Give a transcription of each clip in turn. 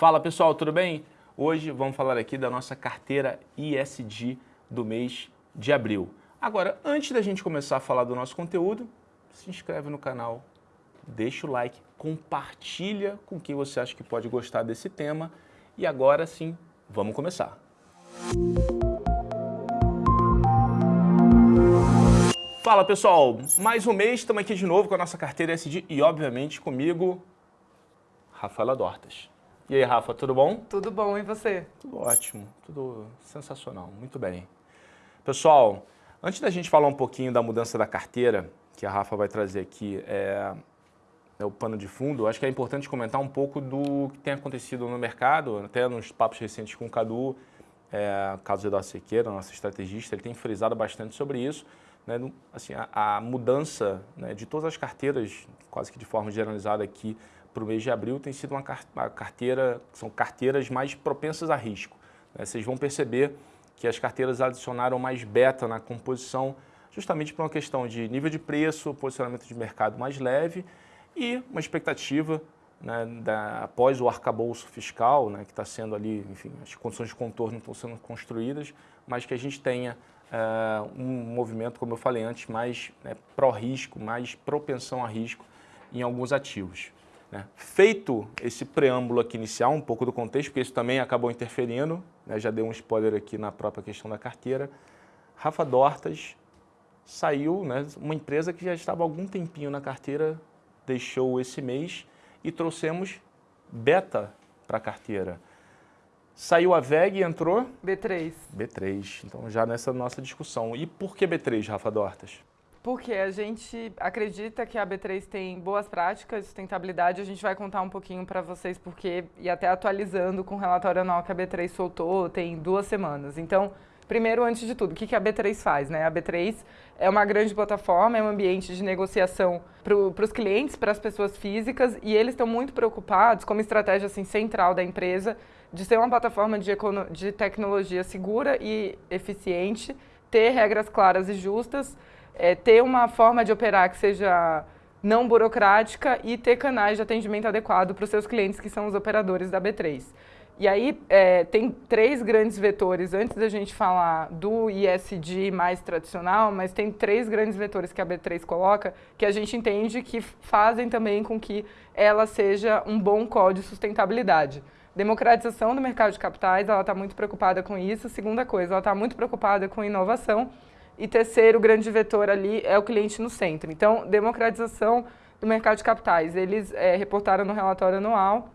Fala pessoal, tudo bem? Hoje vamos falar aqui da nossa carteira ISD do mês de abril. Agora, antes da gente começar a falar do nosso conteúdo, se inscreve no canal, deixa o like, compartilha com quem você acha que pode gostar desse tema e agora sim, vamos começar. Fala pessoal, mais um mês, estamos aqui de novo com a nossa carteira SD e obviamente comigo, Rafaela Dortas. E aí Rafa, tudo bom? Tudo bom, e você? Tudo ótimo, tudo sensacional, muito bem. Pessoal, antes da gente falar um pouquinho da mudança da carteira, que a Rafa vai trazer aqui, é, é o pano de fundo, acho que é importante comentar um pouco do que tem acontecido no mercado, até nos papos recentes com o Cadu, é, caso Eduardo Sequeira, nosso estrategista, ele tem frisado bastante sobre isso, né, assim, a, a mudança né, de todas as carteiras, quase que de forma generalizada aqui para o mês de abril, tem sido uma, carteira, são carteiras mais propensas a risco. Né? Vocês vão perceber que as carteiras adicionaram mais beta na composição, justamente por uma questão de nível de preço, posicionamento de mercado mais leve e uma expectativa né, da, após o arcabouço fiscal, né, que está sendo ali, enfim, as condições de contorno estão sendo construídas, mas que a gente tenha uh, um movimento, como eu falei antes, mais né, pró-risco, mais propensão a risco em alguns ativos. Né? Feito esse preâmbulo aqui inicial, um pouco do contexto, porque isso também acabou interferindo, né? já deu um spoiler aqui na própria questão da carteira, Rafa Dortas saiu, né, uma empresa que já estava há algum tempinho na carteira, deixou esse mês e trouxemos Beta para a carteira. Saiu a VEG e entrou? B3. B3. Então já nessa nossa discussão. E por que B3, Rafa Dortas? Porque a gente acredita que a B3 tem boas práticas de sustentabilidade. A gente vai contar um pouquinho para vocês porque, e até atualizando com o relatório anual que a B3 soltou, tem duas semanas. Então, primeiro, antes de tudo, o que a B3 faz? Né? A B3 é uma grande plataforma, é um ambiente de negociação para os clientes, para as pessoas físicas, e eles estão muito preocupados, como estratégia assim, central da empresa, de ser uma plataforma de, de tecnologia segura e eficiente, ter regras claras e justas, é, ter uma forma de operar que seja não burocrática e ter canais de atendimento adequado para os seus clientes, que são os operadores da B3. E aí é, tem três grandes vetores, antes da gente falar do ISD mais tradicional, mas tem três grandes vetores que a B3 coloca, que a gente entende que fazem também com que ela seja um bom código de sustentabilidade. Democratização do mercado de capitais, ela está muito preocupada com isso. Segunda coisa, ela está muito preocupada com inovação. E terceiro, grande vetor ali é o cliente no centro. Então, democratização do mercado de capitais. Eles é, reportaram no relatório anual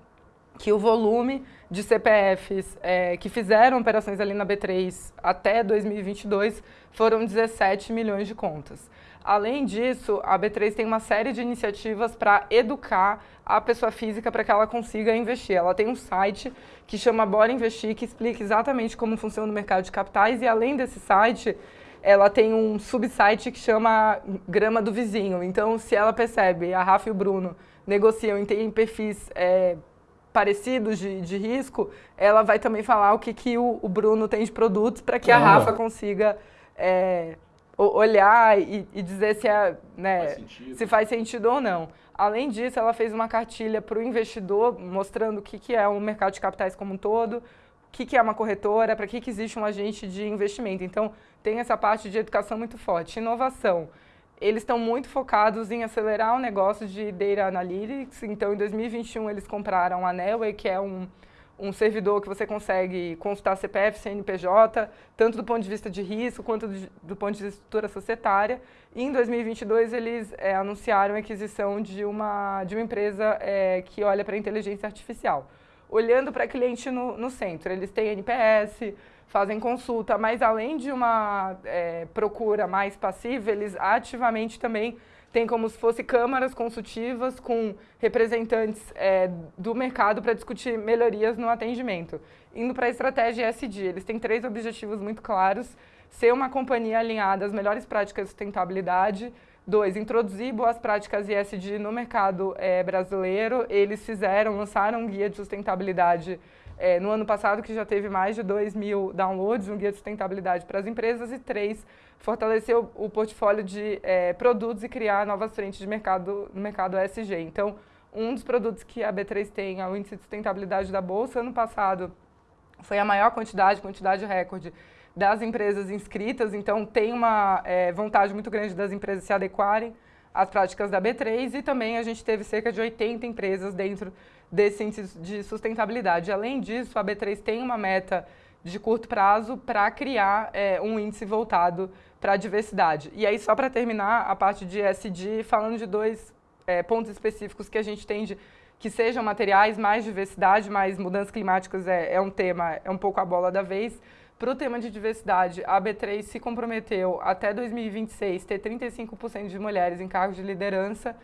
que o volume de CPFs é, que fizeram operações ali na B3 até 2022 foram 17 milhões de contas. Além disso, a B3 tem uma série de iniciativas para educar a pessoa física para que ela consiga investir. Ela tem um site que chama Bora Investir, que explica exatamente como funciona o mercado de capitais e além desse site, ela tem um subsite que chama Grama do Vizinho. Então, se ela percebe, a Rafa e o Bruno negociam e têm perfis é, parecidos de, de, risco, ela vai também falar o que, que o, o Bruno tem de produtos para que a Rafa consiga é, olhar e, e, dizer se, é, né, faz se faz sentido ou não. Além disso, ela fez uma cartilha para o investidor mostrando o que, que é o mercado de capitais como um todo, que, que é uma corretora, para que, que existe um agente de investimento. Então, tem essa parte de educação muito forte. Inovação. Eles estão muito focados em acelerar o negócio de Data Analytics. Então, em 2021, eles compraram a Nelway, que é um um servidor que você consegue consultar CPF, CNPJ, tanto do ponto de vista de risco quanto do, do ponto de vista de estrutura societária. E em 2022 eles é, anunciaram a aquisição de uma, de uma empresa é, que olha para a inteligência artificial. Olhando para cliente no, no centro, eles têm NPS, fazem consulta, mas além de uma é, procura mais passiva, eles ativamente também tem como se fosse câmaras consultivas com representantes é, do mercado para discutir melhorias no atendimento. Indo para a estratégia ESG, eles têm três objetivos muito claros. Ser uma companhia alinhada às melhores práticas de sustentabilidade. Dois, introduzir boas práticas ESG no mercado é, brasileiro. Eles fizeram, lançaram um guia de sustentabilidade é, no ano passado, que já teve mais de 2 mil downloads, um guia de sustentabilidade para as empresas, e três, fortalecer o, o portfólio de é, produtos e criar novas frentes de mercado no mercado ESG. Então, Um dos produtos que a B3 tem é o índice de sustentabilidade da Bolsa. Ano passado foi a maior quantidade, quantidade recorde das empresas inscritas, então tem uma é, vontade muito grande das empresas se adequarem às práticas da B3 e também a gente teve cerca de 80 empresas dentro desse índice de sustentabilidade. Além disso, a B3 tem uma meta de curto prazo para criar é, um índice voltado para a diversidade. E aí, só para terminar a parte de SD, falando de dois é, pontos específicos que a gente tem de que sejam materiais, mais diversidade, mais mudanças climáticas é, é um tema, é um pouco a bola da vez. Para o tema de diversidade, a B3 se comprometeu até 2026 ter 35% de mulheres em cargos de liderança.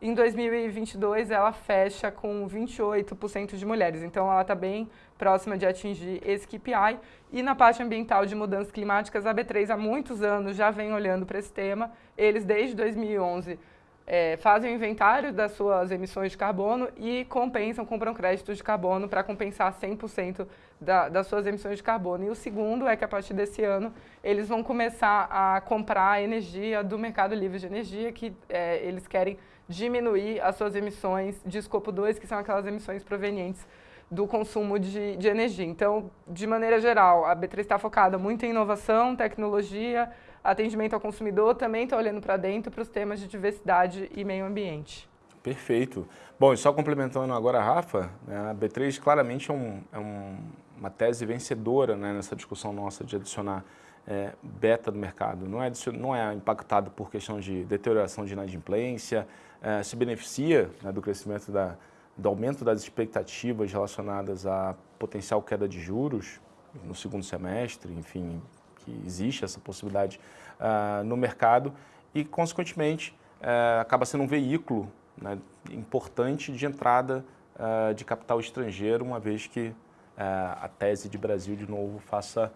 Em 2022, ela fecha com 28% de mulheres. Então, ela está bem próxima de atingir esse KPI. E na parte ambiental de mudanças climáticas, a B3 há muitos anos já vem olhando para esse tema. Eles, desde 2011, é, fazem o inventário das suas emissões de carbono e compensam, compram créditos de carbono para compensar 100% da, das suas emissões de carbono. E o segundo é que a partir desse ano eles vão começar a comprar energia do mercado livre de energia, que é, eles querem diminuir as suas emissões de escopo 2, que são aquelas emissões provenientes do consumo de, de energia. Então, de maneira geral, a B3 está focada muito em inovação, tecnologia, atendimento ao consumidor, também está olhando para dentro para os temas de diversidade e meio ambiente. Perfeito. Bom, e só complementando agora a Rafa, né, a B3 claramente é, um, é um, uma tese vencedora né, nessa discussão nossa de adicionar é, beta do mercado. Não é, não é impactado por questão de deterioração de inadimplência, é, se beneficia né, do crescimento da, do aumento das expectativas relacionadas à potencial queda de juros no segundo semestre, enfim, que existe essa possibilidade uh, no mercado e, consequentemente, uh, acaba sendo um veículo né, importante de entrada uh, de capital estrangeiro, uma vez que a tese de Brasil, de novo, faça,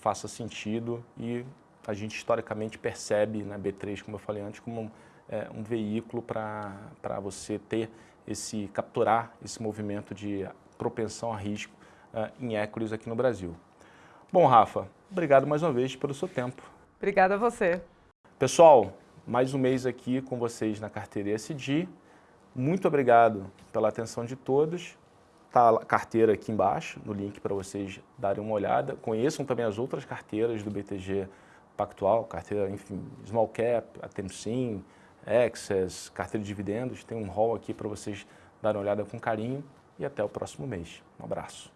faça sentido e a gente historicamente percebe na B3, como eu falei antes, como um, um veículo para você ter esse, capturar esse movimento de propensão a risco em equities aqui no Brasil. Bom, Rafa, obrigado mais uma vez pelo seu tempo. Obrigada a você. Pessoal, mais um mês aqui com vocês na carteira ESG. Muito obrigado pela atenção de todos. Está a carteira aqui embaixo, no link para vocês darem uma olhada. Conheçam também as outras carteiras do BTG Pactual, carteira, enfim, Small Cap, a Temsim, Access, carteira de dividendos. Tem um hall aqui para vocês darem uma olhada com carinho e até o próximo mês. Um abraço.